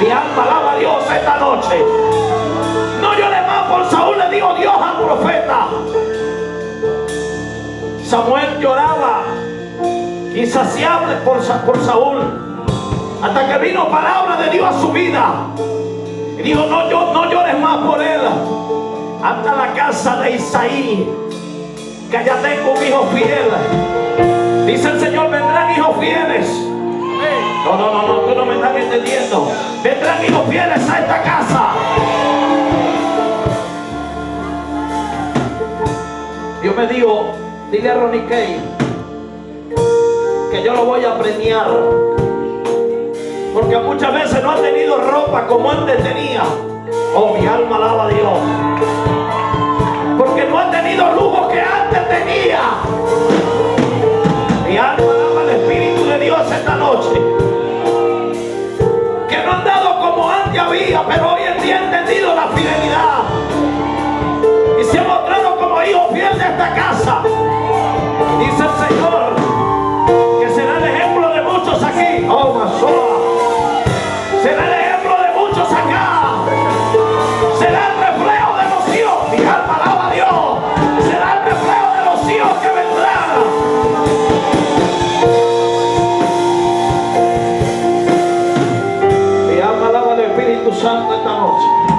Mi alma a Dios esta noche. No llore más por Saúl, le dijo Dios al profeta. Samuel lloraba insaciable por, por Saúl. Hasta que vino palabra de Dios a su vida. Y dijo, no, no llores más por él. Anda a la casa de Isaí. Que allá tengo un hijo fiel. Dice el Señor, vendrán hijos fieles. No, no, no, entendiendo. Vendrán hijos fieles a esta casa. Dios me dijo, dile a Ronnie Kay que yo lo voy a premiar. Porque muchas veces no ha tenido ropa como antes tenía. Oh, mi alma alaba a Dios. Porque no ha tenido lujo que antes tenía. Mi alma alaba al Espíritu de Dios esta noche. Antes había, pero hoy en día he entendido la fidelidad Santo nesta noite.